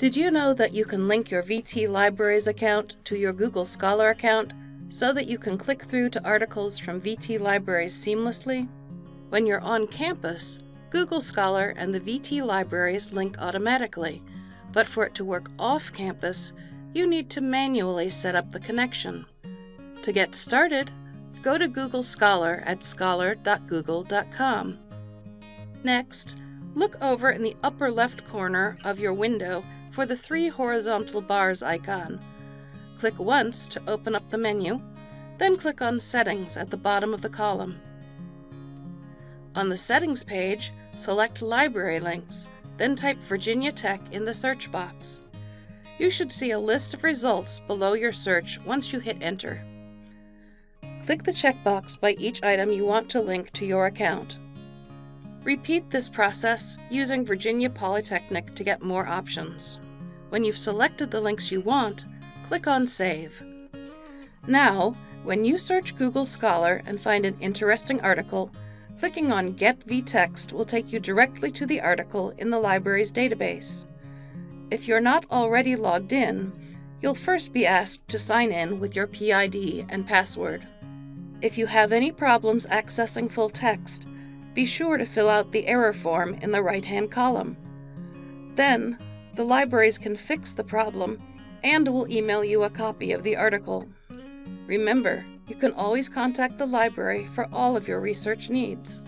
Did you know that you can link your VT Libraries account to your Google Scholar account so that you can click through to articles from VT Libraries seamlessly? When you're on campus, Google Scholar and the VT Libraries link automatically, but for it to work off campus, you need to manually set up the connection. To get started, go to Google Scholar at scholar.google.com. Next, look over in the upper left corner of your window for the three horizontal bars icon. Click once to open up the menu, then click on Settings at the bottom of the column. On the Settings page, select Library Links, then type Virginia Tech in the search box. You should see a list of results below your search once you hit Enter. Click the checkbox by each item you want to link to your account. Repeat this process using Virginia Polytechnic to get more options. When you've selected the links you want, click on Save. Now, when you search Google Scholar and find an interesting article, clicking on Get vText will take you directly to the article in the library's database. If you're not already logged in, you'll first be asked to sign in with your PID and password. If you have any problems accessing full text, be sure to fill out the error form in the right-hand column. Then, the libraries can fix the problem and will email you a copy of the article. Remember, you can always contact the library for all of your research needs.